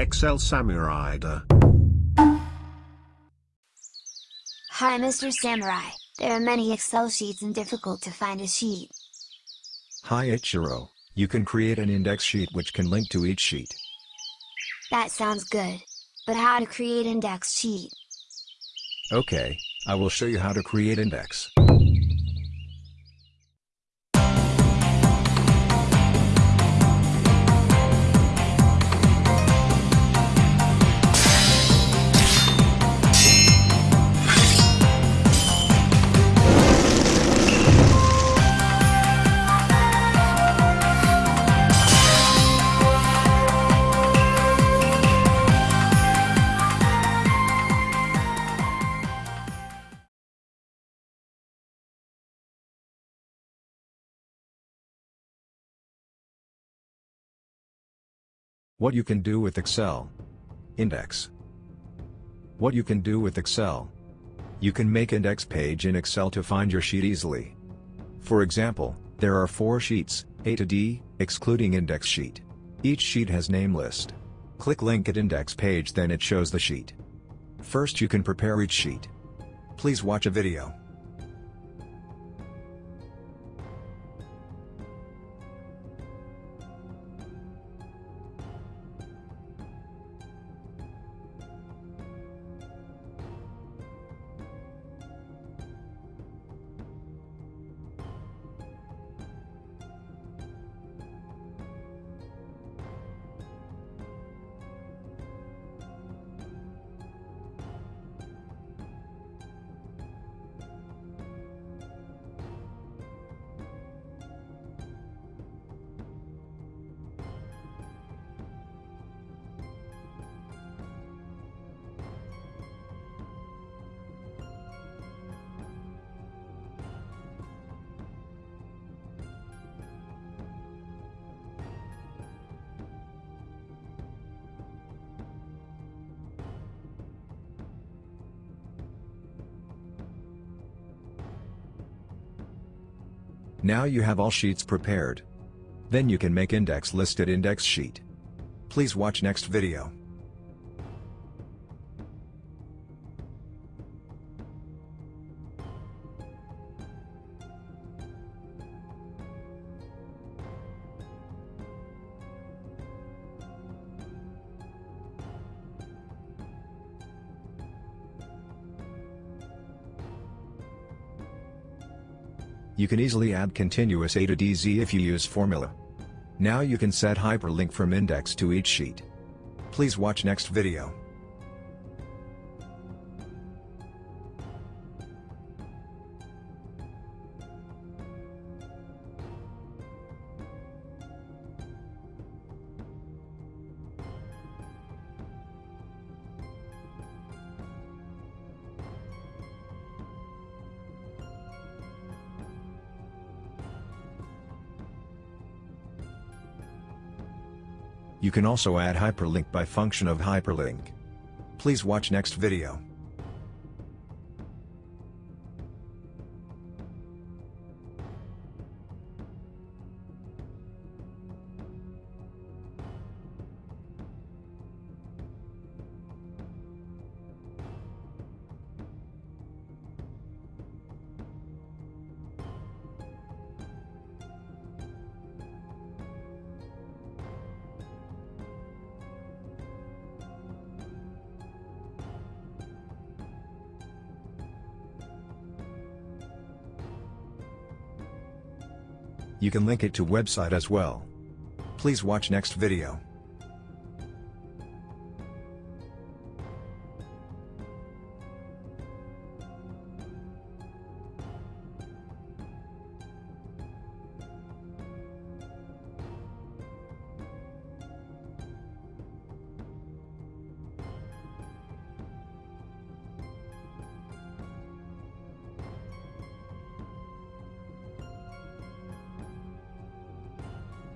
Excel Samurai. Hi Mr. Samurai, there are many Excel sheets and difficult to find a sheet. Hi Ichiro, you can create an index sheet which can link to each sheet. That sounds good. But how to create index sheet? Okay, I will show you how to create index. What you can do with Excel. Index. What you can do with Excel. You can make index page in Excel to find your sheet easily. For example, there are four sheets, A to D, excluding index sheet. Each sheet has name list. Click link at index page then it shows the sheet. First you can prepare each sheet. Please watch a video. Now you have all sheets prepared. Then you can make index listed index sheet. Please watch next video. You can easily add continuous A to DZ if you use formula. Now you can set hyperlink from index to each sheet. Please watch next video. You can also add hyperlink by function of hyperlink. Please watch next video. You can link it to website as well. Please watch next video.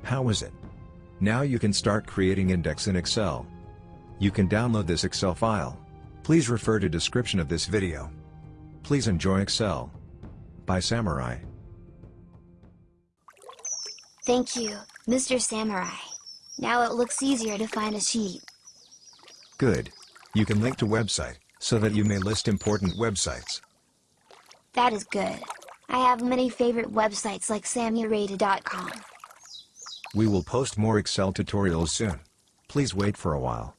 How is it? Now you can start creating index in Excel. You can download this Excel file. Please refer to description of this video. Please enjoy Excel. By Samurai. Thank you, Mr. Samurai. Now it looks easier to find a sheet. Good. You can link to website, so that you may list important websites. That is good. I have many favorite websites like samurata.com. We will post more Excel tutorials soon. Please wait for a while.